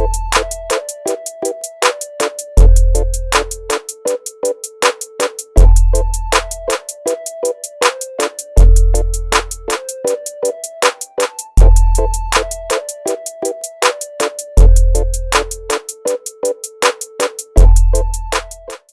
you